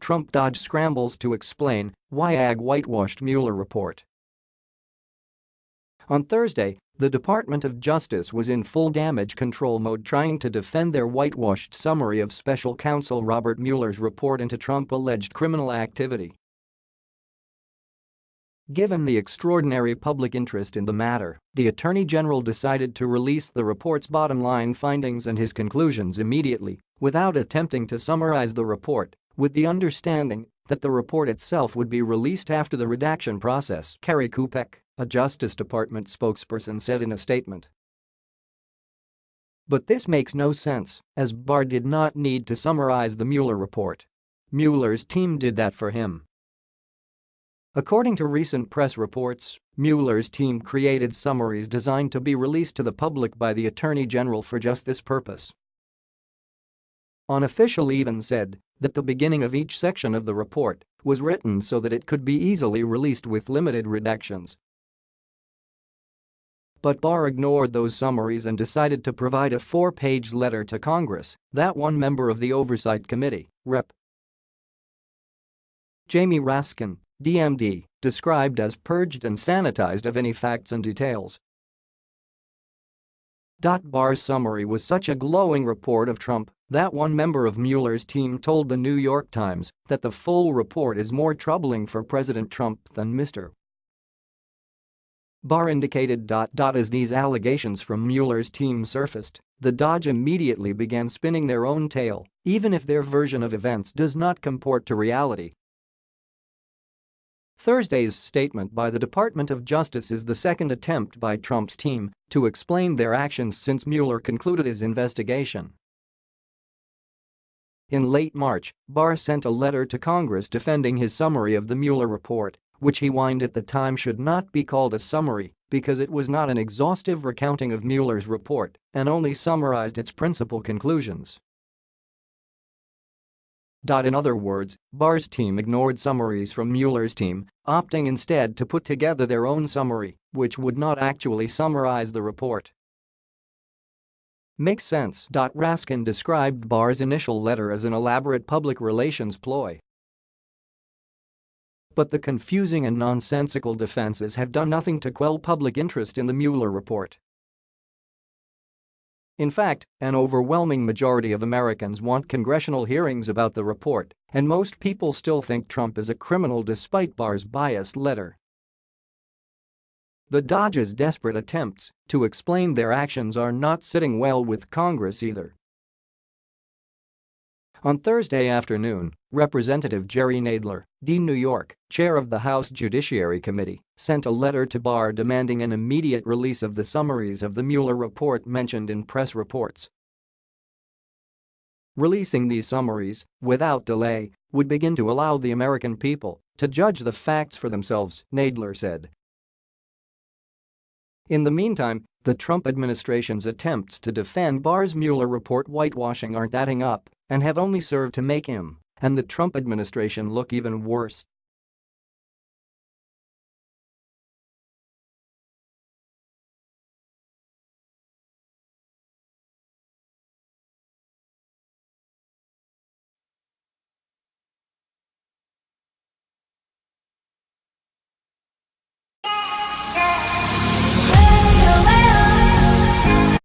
Trump DOJ scrambles to explain why AG whitewashed Mueller report. On Thursday, the Department of Justice was in full damage control mode trying to defend their whitewashed summary of special counsel Robert Mueller's report into Trump-alleged criminal activity. Given the extraordinary public interest in the matter, the Attorney General decided to release the report's bottom-line findings and his conclusions immediately, without attempting to summarize the report, with the understanding that the report itself would be released after the redaction process, Kerry Kupec, a Justice Department spokesperson said in a statement. But this makes no sense, as Barr did not need to summarize the Mueller report. Mueller's team did that for him. According to recent press reports, Mueller's team created summaries designed to be released to the public by the Attorney General for just this purpose. An official even said that the beginning of each section of the report was written so that it could be easily released with limited redactions. But Barr ignored those summaries and decided to provide a four-page letter to Congress that one member of the Oversight Committee, Rep. Jamie Raskin, DMD, described as purged and sanitized of any facts and details. Barr's summary was such a glowing report of Trump that one member of Mueller's team told the New York Times that the full report is more troubling for President Trump than Mr. Barr indicated. As these allegations from Mueller's team surfaced, the DOJ immediately began spinning their own tale, even if their version of events does not comport to reality, Thursday's statement by the Department of Justice is the second attempt by Trump's team to explain their actions since Mueller concluded his investigation. In late March, Barr sent a letter to Congress defending his summary of the Mueller report, which he whined at the time should not be called a summary because it was not an exhaustive recounting of Mueller's report and only summarized its principal conclusions. In other words, Barr's team ignored summaries from Mueller's team, opting instead to put together their own summary, which would not actually summarize the report. Makes sense. Raskin described Barr's initial letter as an elaborate public relations ploy. But the confusing and nonsensical defenses have done nothing to quell public interest in the Mueller report. In fact, an overwhelming majority of Americans want congressional hearings about the report, and most people still think Trump is a criminal despite Barr's biased letter. The DOJ's desperate attempts to explain their actions are not sitting well with Congress either. On Thursday afternoon, Representative Jerry Nadler, D. New York, chair of the House Judiciary Committee, sent a letter to Barr demanding an immediate release of the summaries of the Mueller report mentioned in press reports. Releasing these summaries, without delay, would begin to allow the American people to judge the facts for themselves, Nadler said. In the meantime, the Trump administration's attempts to defend Barr's Mueller report whitewashing aren't adding up and have only served to make him and the Trump administration look even worse.